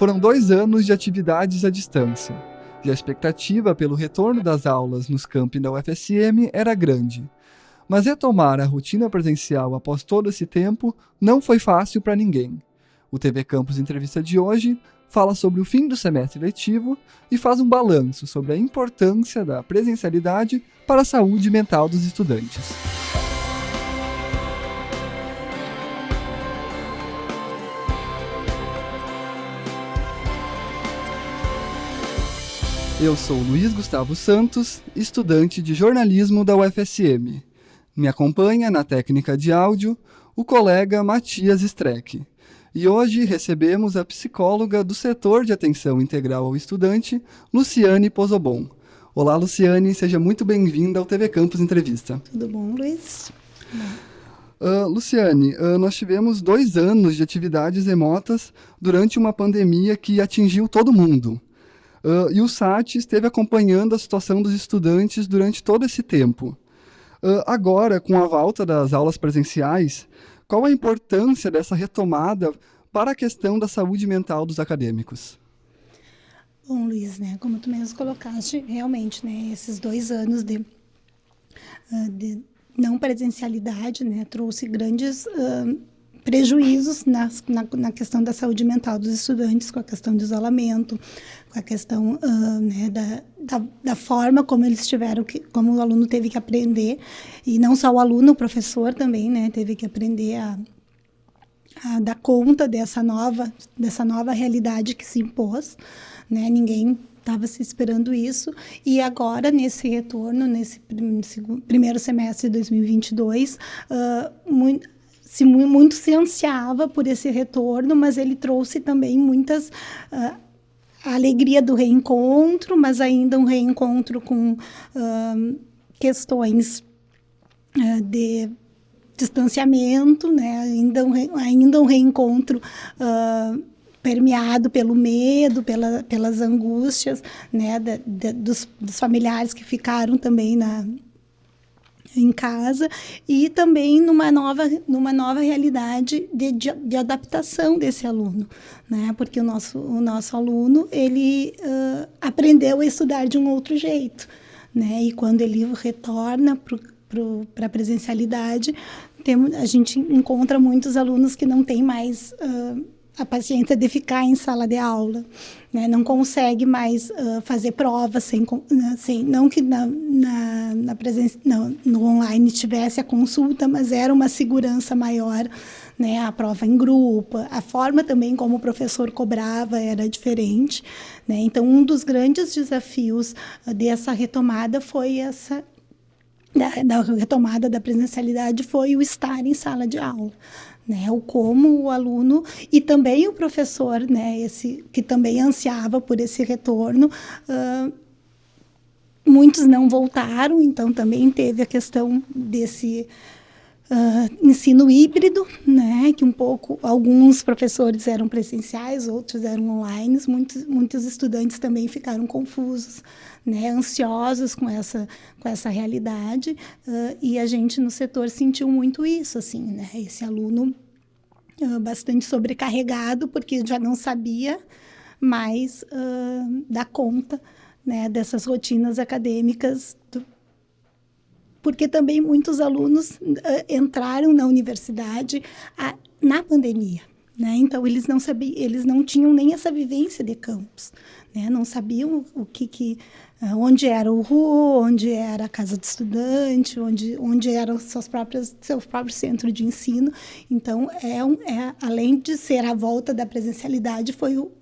Foram dois anos de atividades à distância, e a expectativa pelo retorno das aulas nos campi da UFSM era grande. Mas retomar a rotina presencial após todo esse tempo não foi fácil para ninguém. O TV Campus Entrevista de hoje fala sobre o fim do semestre letivo e faz um balanço sobre a importância da presencialidade para a saúde mental dos estudantes. Eu sou Luiz Gustavo Santos, estudante de jornalismo da UFSM. Me acompanha na técnica de áudio o colega Matias Streck. E hoje recebemos a psicóloga do setor de atenção integral ao estudante, Luciane Pozobon. Olá, Luciane, seja muito bem-vinda ao TV Campus Entrevista. Tudo bom, Luiz? Uh, Luciane, uh, nós tivemos dois anos de atividades remotas durante uma pandemia que atingiu todo mundo. Uh, e o SAT esteve acompanhando a situação dos estudantes durante todo esse tempo. Uh, agora, com a volta das aulas presenciais, qual a importância dessa retomada para a questão da saúde mental dos acadêmicos? Bom, Luiz, né, como tu mesmo colocaste, realmente, né, esses dois anos de, uh, de não presencialidade, né, trouxe grandes prejuízos na, na, na, questão da saúde mental dos estudantes, com a questão do isolamento, com a questão uh, né, da, da, da, forma como eles tiveram que, como o aluno teve que aprender, e não só o aluno, o professor também, né, teve que aprender a, a dar conta dessa nova, dessa nova realidade que se impôs, né, ninguém estava se esperando isso e agora nesse retorno nesse primeiro semestre de 2022 uh, muito, se muito se ansiava por esse retorno, mas ele trouxe também muitas uh, a alegria do reencontro, mas ainda um reencontro com uh, questões uh, de distanciamento, né? ainda, um, ainda um reencontro permeado pelo medo, pela, pelas angústias né? Da, da, dos, dos familiares que ficaram também na, em casa e também numa nova, numa nova realidade de, de, de adaptação desse aluno, né? Porque o nosso, o nosso aluno, ele uh, aprendeu a estudar de um outro jeito, né? E quando ele retorna para a presencialidade, tem, a gente encontra muitos alunos que não têm mais... Uh, a paciência de ficar em sala de aula, né? não consegue mais uh, fazer provas sem, sem não que na, na, na presença, não, no online tivesse a consulta, mas era uma segurança maior, né? A prova em grupo, a forma também como o professor cobrava era diferente, né? Então um dos grandes desafios dessa retomada foi essa da, da retomada da presencialidade foi o estar em sala de aula né? O como o aluno e também o professor, né? Esse que também ansiava por esse retorno. Uh, muitos não voltaram, então também teve a questão desse uh, ensino híbrido, né? Que um pouco alguns professores eram presenciais, outros eram online. Muitos muitos estudantes também ficaram confusos né, ansiosos com essa, com essa realidade, uh, e a gente no setor sentiu muito isso, assim, né, esse aluno uh, bastante sobrecarregado, porque já não sabia mais dar conta né, dessas rotinas acadêmicas, do, porque também muitos alunos entraram na universidade a, na pandemia. Né? Então, eles não sabiam, eles não tinham nem essa vivência de campus, né? Não sabiam o que, que ah, onde era o RU, onde era a casa do estudante, onde, onde era seus próprios, seu próprio centro de ensino. Então, é, um, é, além de ser a volta da presencialidade, foi o,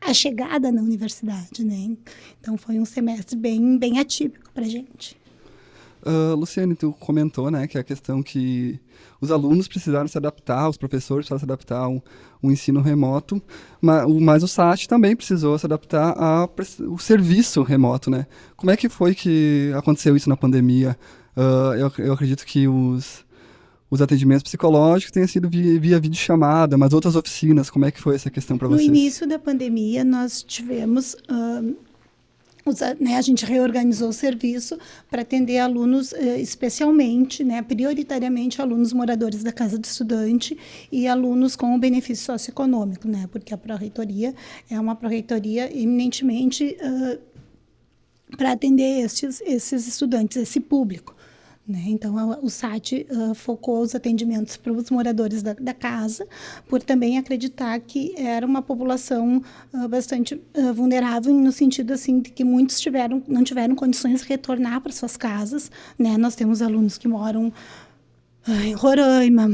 a chegada na universidade. Né? Então, foi um semestre bem, bem atípico para a gente. Uh, Luciane, tu comentou, né, que é a questão que os alunos precisaram se adaptar, os professores precisaram se adaptar ao, ensino remoto, mas, mas, o SAT também precisou se adaptar ao serviço remoto, né? Como é que foi que aconteceu isso na pandemia? Uh, eu, eu acredito que os, os atendimentos psicológicos tenham sido via, via videochamada, mas outras oficinas, como é que foi essa questão para vocês? No início da pandemia, nós tivemos... Uh, né, a gente reorganizou o serviço para atender alunos eh, especialmente, né, prioritariamente alunos moradores da casa do estudante e alunos com benefício socioeconômico, né, porque a pró-reitoria é uma pró-reitoria eminentemente uh, para atender esses, esses estudantes, esse público. Né? Então, a, o SAT uh, focou os atendimentos para os moradores da, da, casa, por também acreditar que era uma população uh, bastante uh, vulnerável, no sentido assim de que muitos tiveram, não tiveram condições de retornar para suas casas. Né? Nós temos alunos que moram em Roraima,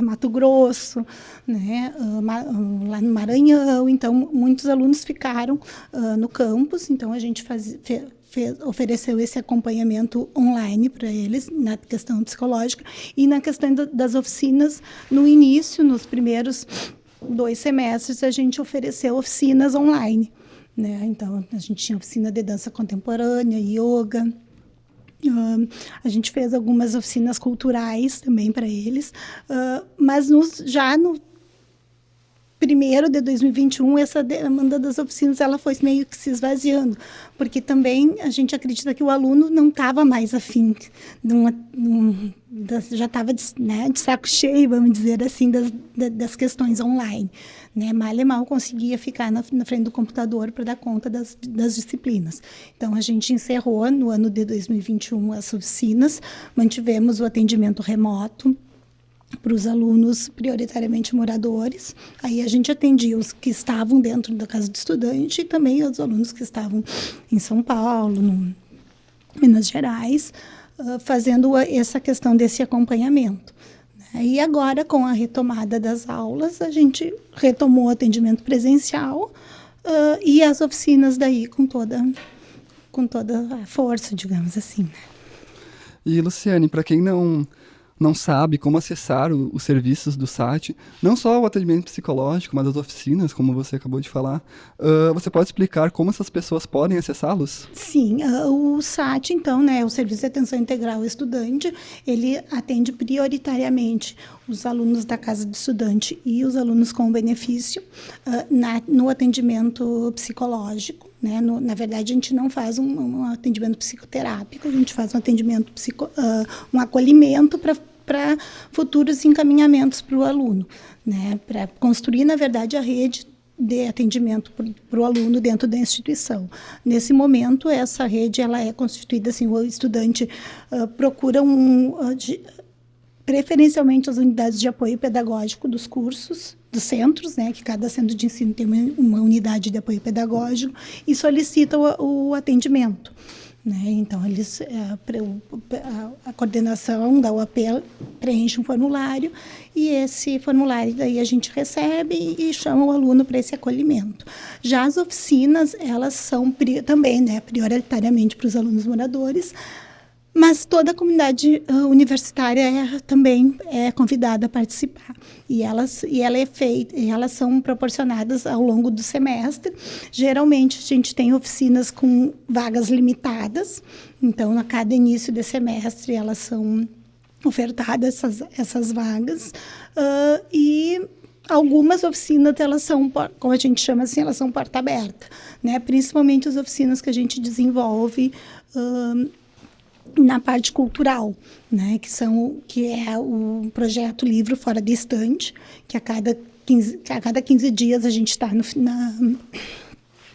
Mato Grosso, né, lá no Maranhão. Então, muitos alunos ficaram no campus. Então, a gente faz, fez, ofereceu esse acompanhamento online para eles, na questão psicológica, e na questão do, das oficinas, no início, nos primeiros dois semestres, a gente ofereceu oficinas online. Né? Então, a gente tinha oficina de dança contemporânea, yoga, Uh, a gente fez algumas oficinas culturais também para eles, uh, mas nos, já no primeiro de 2021 essa demanda das oficinas ela foi meio que se esvaziando. Porque também a gente acredita que o aluno não estava mais afim de uma, um, das, já estava de, né, de, saco cheio vamos dizer assim das, das questões online né? Mal e mal conseguia ficar na, na frente do computador para dar conta das, das disciplinas. Então a gente encerrou no ano de 2021 as oficinas mantivemos o atendimento remoto para os alunos prioritariamente moradores. Aí a gente atendia os que estavam dentro da casa do estudante e também os alunos que estavam em São Paulo, no Minas Gerais, uh, fazendo essa questão desse acompanhamento. Né? E agora, com a retomada das aulas, a gente retomou o atendimento presencial uh, e as oficinas daí com toda, com toda a força, digamos assim. Né? E, Luciane, para quem não não sabe como acessar o, os serviços do SAT, não só o atendimento psicológico, mas as oficinas, como você acabou de falar, uh, você pode explicar como essas pessoas podem acessá-los? Sim, uh, o SAT, então, né, o Serviço de Atenção Integral Estudante, ele atende prioritariamente os alunos da casa de estudante e os alunos com benefício uh, na, no atendimento psicológico. Né? No, na verdade, a gente não faz um, um, atendimento psicoterápico, a gente faz um atendimento, psico, uh, um acolhimento para futuros encaminhamentos para o aluno, né? para construir, na verdade, a rede de atendimento para o aluno dentro da instituição. Nesse momento, essa rede ela é constituída assim, o estudante uh, procura um, uh, de, preferencialmente as unidades de apoio pedagógico dos cursos, dos centros, né, que cada centro de ensino tem uma, uma unidade de apoio pedagógico, e solicita o, o atendimento. Né? Então, eles, é, a, a, coordenação da UAP preenche um formulário e esse formulário daí a gente recebe e, chama o aluno para esse acolhimento. Já as oficinas, elas são também né, prioritariamente para os alunos moradores, mas toda a comunidade uh, universitária é, também é convidada a participar. E elas e ela é feita elas são proporcionadas ao longo do semestre. Geralmente a gente tem oficinas com vagas limitadas. Então a cada início de semestre elas são ofertadas essas essas vagas. Uh, e algumas oficinas elas são como a gente chama assim elas são porta aberta né? Principalmente as oficinas que a gente desenvolve uh, na parte cultural, né, que são que é o projeto Livro Fora de Estante, que a cada 15, a cada 15 dias a gente está no, na,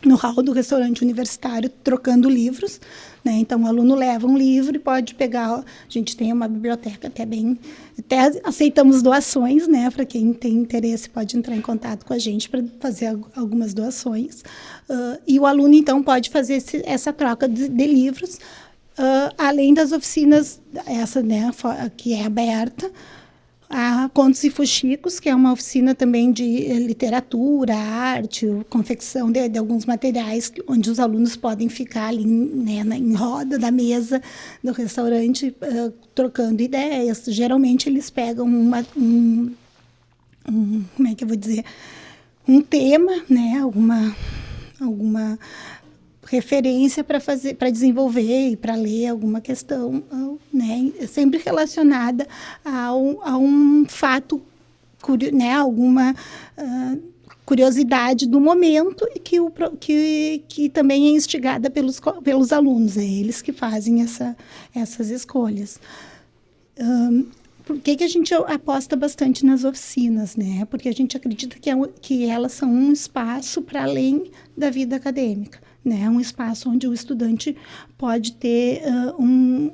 no hall do restaurante universitário trocando livros. Né? Então, o aluno leva um livro e pode pegar. A gente tem uma biblioteca até bem. Até aceitamos doações, né? Para quem tem interesse, pode entrar em contato com a gente para fazer algumas doações. Uh, e o aluno, então, pode fazer esse, essa troca de, de livros Uh, além das oficinas, essa né, que é aberta, a Contos e Fuxicos, que é uma oficina também de literatura, arte, confecção de, de alguns materiais, onde os alunos podem ficar ali né, na, em roda da mesa do restaurante, uh, trocando ideias. Geralmente eles pegam uma, um, um, como é que eu vou dizer, um tema, né, alguma, alguma referência para fazer, para desenvolver e para ler alguma questão, né, sempre relacionada a um, a um fato, né, alguma uh, curiosidade do momento e que, o, que, que também é instigada pelos, pelos alunos, é eles que fazem essa, essas escolhas. Um, por que, que a gente aposta bastante nas oficinas, né? Porque a gente acredita que, é, que elas são um espaço para além da vida acadêmica, né? Um espaço onde o estudante pode ter uh, um,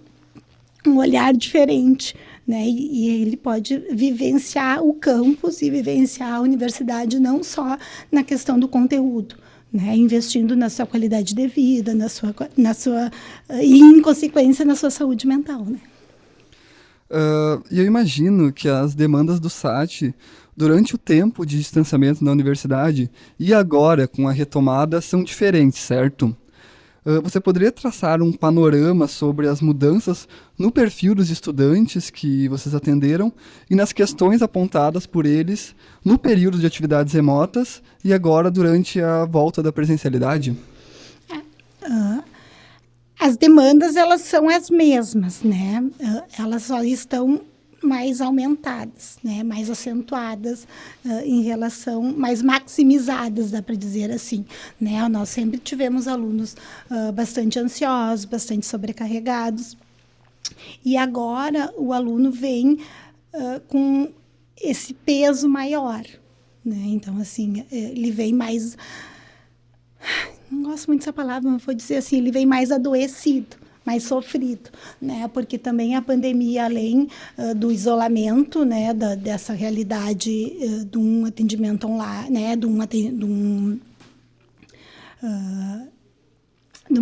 um olhar diferente, né? E, e, ele pode vivenciar o campus e vivenciar a universidade não só na questão do conteúdo, né? Investindo na sua qualidade de vida, na sua, na sua e em consequência na sua saúde mental, né? Uh, eu imagino que as demandas do SAT durante o tempo de distanciamento na universidade e agora com a retomada são diferentes, certo? Uh, você poderia traçar um panorama sobre as mudanças no perfil dos estudantes que vocês atenderam e nas questões apontadas por eles no período de atividades remotas e agora durante a volta da presencialidade? Uh, as demandas elas são as mesmas, né? Uh, elas só estão mais aumentadas, né? mais acentuadas uh, em relação, mais maximizadas, dá para dizer assim. Né? Nós sempre tivemos alunos uh, bastante ansiosos, bastante sobrecarregados, e agora o aluno vem uh, com esse peso maior. Né? Então, assim, ele vem mais. Não gosto muito dessa palavra, mas vou dizer assim, ele vem mais adoecido mais sofrido, né? Porque também a pandemia, além uh, do isolamento, né, da, dessa realidade uh, de um atendimento online, né, de um, de um uh,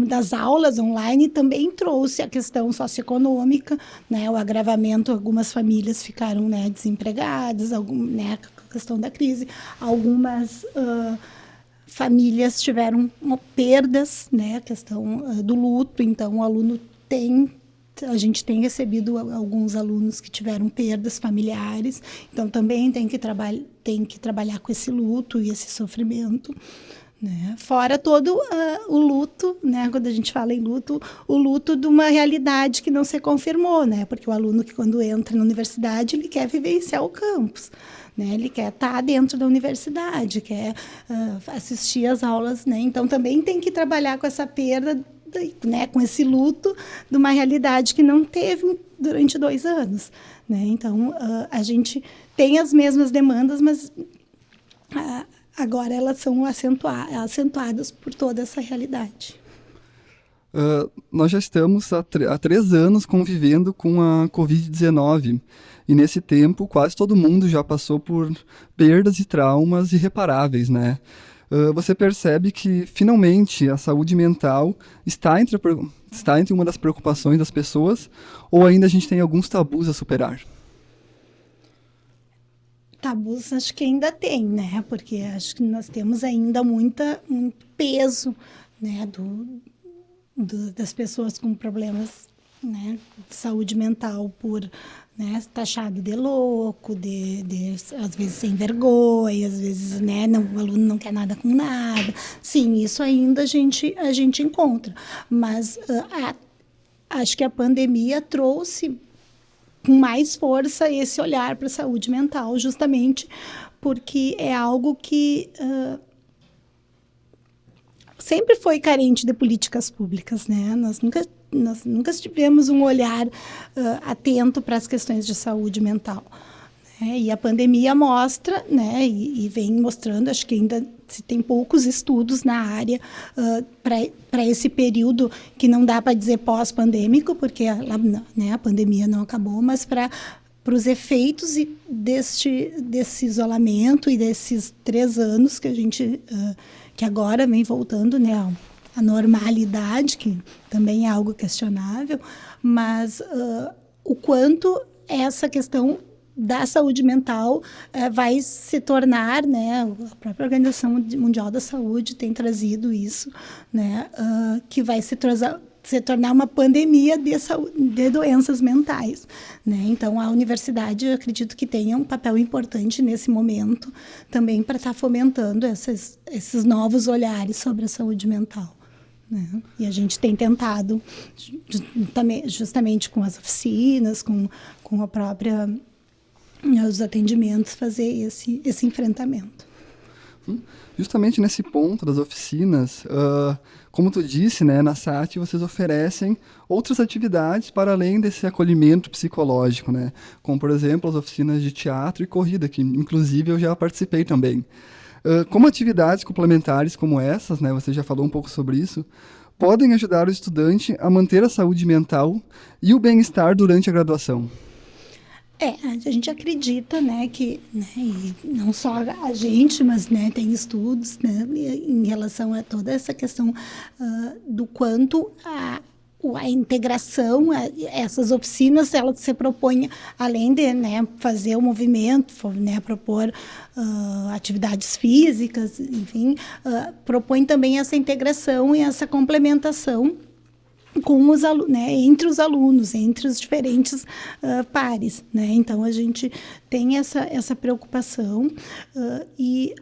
das aulas online também trouxe a questão socioeconômica, né, o agravamento, algumas famílias ficaram né, desempregadas, algum, né, a questão da crise, algumas uh, famílias tiveram perdas, né, a questão uh, do luto, então o aluno tem a gente tem recebido alguns alunos que tiveram perdas familiares, então também tem que, tem que trabalhar com esse luto e esse sofrimento. Né? Fora todo uh, o luto, né? quando a gente fala em luto, o luto de uma realidade que não se confirmou, né? porque o aluno que quando entra na universidade, ele quer vivenciar o campus. Né? Ele quer estar dentro da universidade, quer uh, assistir às aulas, né? Então também tem que trabalhar com essa perda, né? Com esse luto de uma realidade que não teve durante dois anos, né? Então uh, a gente tem as mesmas demandas, mas agora elas são acentuadas por toda essa realidade. Uh, nós já estamos há, há, três anos convivendo com a Covid-19 e nesse tempo quase todo mundo já passou por perdas e traumas irreparáveis, né? Uh, você percebe que finalmente a saúde mental está entre, está entre uma das preocupações das pessoas ou ainda a gente tem alguns tabus a superar? Tabus acho que ainda tem, né? Porque acho que nós temos ainda muita, muito peso né? do, do das pessoas com problemas né, de saúde mental por né, taxado de louco, de, de, às vezes sem vergonha, às vezes né, não, o aluno não quer nada com nada. Sim, isso ainda a gente, a gente encontra. Mas uh, a, acho que a pandemia trouxe com mais força esse olhar para a saúde mental, justamente porque é algo que uh, sempre foi carente de políticas públicas, né? Nós nunca nós nunca tivemos um olhar uh, atento para as questões de saúde mental. Né? E a pandemia mostra, né, e, e, vem mostrando, acho que ainda se tem poucos estudos na área uh, para esse período que não dá para dizer pós-pandêmico, porque a, né, a pandemia não acabou, mas para para os efeitos deste, desse isolamento e desses três anos que a gente uh, que agora vem voltando né, a normalidade, que também é algo questionável, mas uh, o quanto essa questão da saúde mental uh, vai se tornar, né, a própria Organização Mundial da Saúde tem trazido isso, né, uh, que vai se, se tornar uma pandemia de, de doenças mentais. Né? Então, a universidade, acredito que tenha um papel importante nesse momento também para estar tá fomentando esses, esses novos olhares sobre a saúde mental. Né? E a gente tem tentado, justamente com as oficinas, com, com a própria os atendimentos, fazer esse, esse enfrentamento. Hum, justamente nesse ponto das oficinas, uh, como tu disse, né, na SAT vocês oferecem outras atividades para além desse acolhimento psicológico, né, como por exemplo as oficinas de teatro e corrida, que inclusive eu já participei também. Uh, como atividades complementares como essas, né, você já falou um pouco sobre isso, podem ajudar o estudante a manter a saúde mental e o bem-estar durante a graduação. É, a gente acredita, né, que, né, não só a gente, mas, né, tem estudos, né, em relação a toda essa questão uh, do quanto a, a integração, a, essas oficinas, ela se propõe, além de, né, fazer o movimento, né, propor uh, atividades físicas, enfim, uh, propõe também essa integração e essa complementação com os né, entre os alunos, entre os diferentes uh, pares. Né? Então, a gente tem essa, essa preocupação uh, e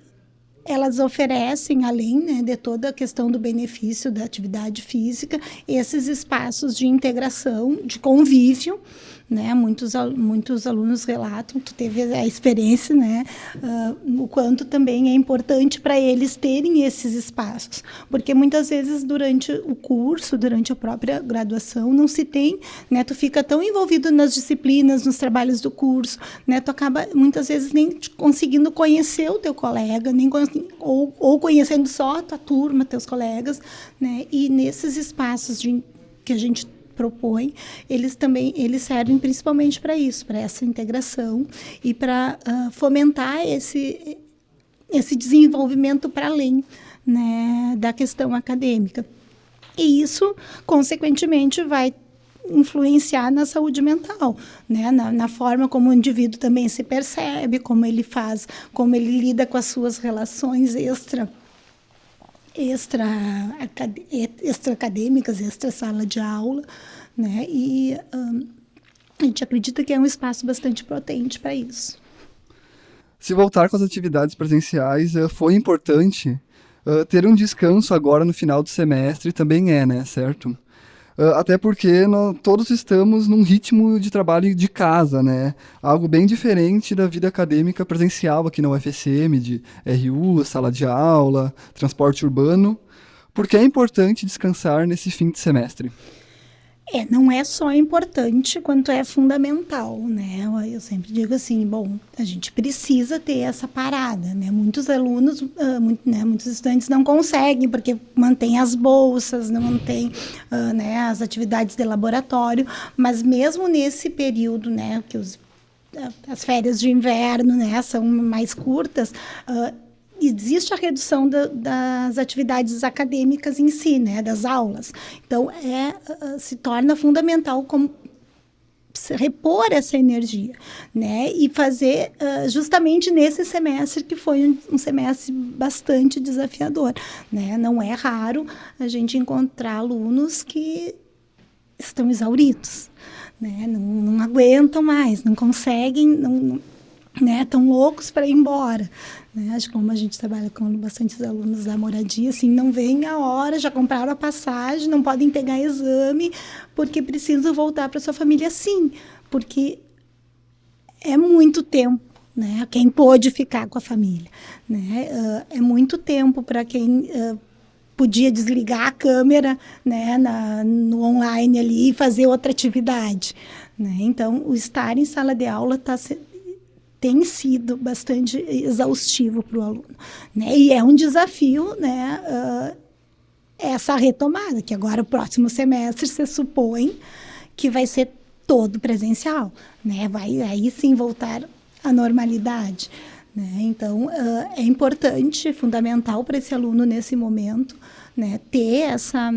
elas oferecem, além né, de toda a questão do benefício da atividade física, esses espaços de integração, de convívio, né? Muitos, muitos alunos relatam, tu teve a experiência, né? Uh, o quanto também é importante para eles terem esses espaços, porque muitas vezes durante o curso, durante a própria graduação, não se tem, né? Tu fica tão envolvido nas disciplinas, nos trabalhos do curso, né? Tu acaba muitas vezes nem conseguindo conhecer o teu colega, nem ou, ou conhecendo só a tua turma, teus colegas, né? E nesses espaços de, que a gente propõe, eles também eles servem principalmente para isso, para essa integração e para uh, fomentar esse esse desenvolvimento para além né, da questão acadêmica. E isso, consequentemente, vai influenciar na saúde mental, né? Na, na, forma como o indivíduo também se percebe, como ele faz, como ele lida com as suas relações extra extra, extra sala de aula, né? E um, a gente acredita que é um espaço bastante potente para isso. Se voltar com as atividades presenciais, eh, foi importante uh, ter um descanso agora no final do semestre também é, né? Certo? Uh, até porque nós, todos estamos num ritmo de trabalho de casa, né? Algo bem diferente da vida acadêmica presencial aqui na UFSM, de RU, sala de aula, transporte urbano. Porque é importante descansar nesse fim de semestre. É, não é só importante quanto é fundamental, né? Eu sempre digo assim, bom, a gente precisa ter essa parada, né? Muitos alunos, uh, muito, né, muitos estudantes não conseguem porque mantém as bolsas, não mantém uh, né, as atividades de laboratório, mas mesmo nesse período, né, que os as férias de inverno, né, são mais curtas, uh, existe a redução da, das atividades acadêmicas em si, né, das aulas. Então, é, uh, se torna fundamental como repor essa energia, né, e fazer uh, justamente nesse semestre que foi um, um, semestre bastante desafiador, né, não é raro a gente encontrar alunos que estão exauridos, né, não, não aguentam mais, não conseguem, não, né, estão loucos para ir embora, né? Acho que como a gente trabalha com bastantes alunos da moradia, assim, não vem a hora, já compraram a passagem, não podem pegar exame, porque precisam voltar para sua família sim, porque é muito tempo, né? Quem pôde ficar com a família, né? Uh, é muito tempo para quem uh, podia desligar a câmera, né, na, no online ali e fazer outra atividade, né? Então, o estar em sala de aula está tem sido bastante exaustivo para o aluno. Né? E é um desafio né, uh, essa retomada, que agora o próximo semestre se supõe que vai ser todo presencial, né? vai aí sim voltar à normalidade. Né? Então, uh, é importante, fundamental para esse aluno nesse momento, né, ter essa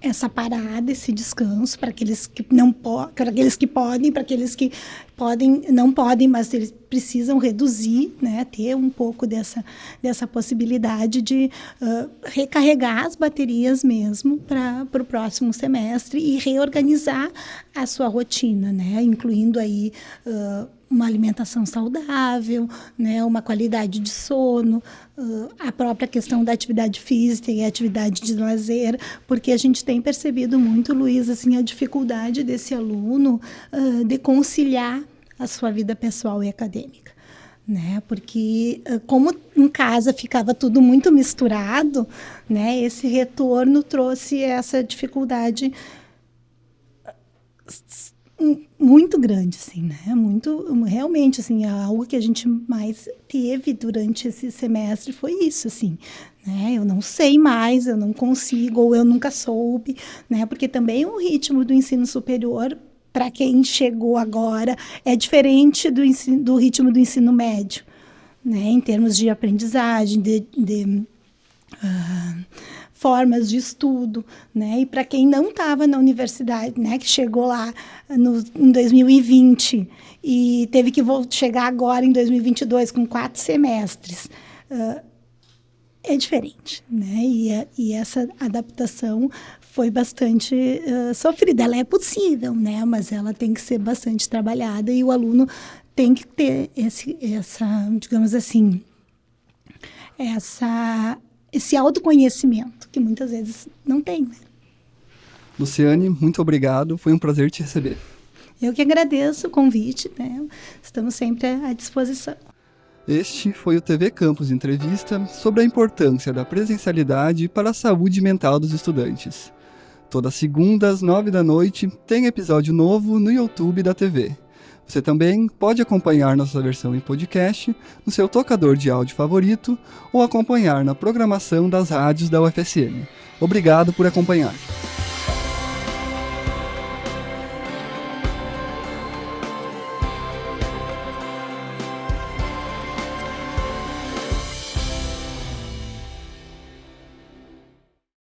essa parada, esse descanso para aqueles que não para aqueles que podem, para aqueles que podem, não podem, mas eles precisam reduzir, né, ter um pouco dessa dessa possibilidade de uh, recarregar as baterias mesmo para o próximo semestre e reorganizar a sua rotina, né, incluindo aí uh, uma alimentação saudável, né, uma qualidade de sono, uh, a própria questão da atividade física e atividade de lazer, porque a gente tem percebido muito, Luiz, assim, a dificuldade desse aluno uh, de conciliar a sua vida pessoal e acadêmica. né? Porque como em casa ficava tudo muito misturado, né? Esse retorno trouxe essa dificuldade muito grande, assim, né? Muito, realmente, assim, algo que a gente mais teve durante esse semestre foi isso, assim, né? Eu não sei mais, eu não consigo, ou eu nunca soube, né? Porque também o ritmo do ensino superior, para quem chegou agora, é diferente do, ensino, do ritmo do ensino médio, né? Em termos de aprendizagem, de, de uh, formas de estudo, né? E para quem não estava na universidade, né, que chegou lá no, em 2020 e teve que chegar agora em 2022 com quatro semestres, uh, é diferente, né? E, a, e, essa adaptação foi bastante uh, sofrida. Ela é possível, né? Mas ela tem que ser bastante trabalhada e o aluno tem que ter esse, essa, digamos assim, essa esse autoconhecimento que muitas vezes não tem. Né? Luciane, muito obrigado. Foi um prazer te receber. Eu que agradeço o convite. Né? Estamos sempre à disposição. Este foi o TV Campus Entrevista sobre a importância da presencialidade para a saúde mental dos estudantes. Toda segunda às nove da noite tem episódio novo no YouTube da TV. Você também pode acompanhar nossa versão em podcast no seu tocador de áudio favorito ou acompanhar na programação das rádios da UFSM. Obrigado por acompanhar.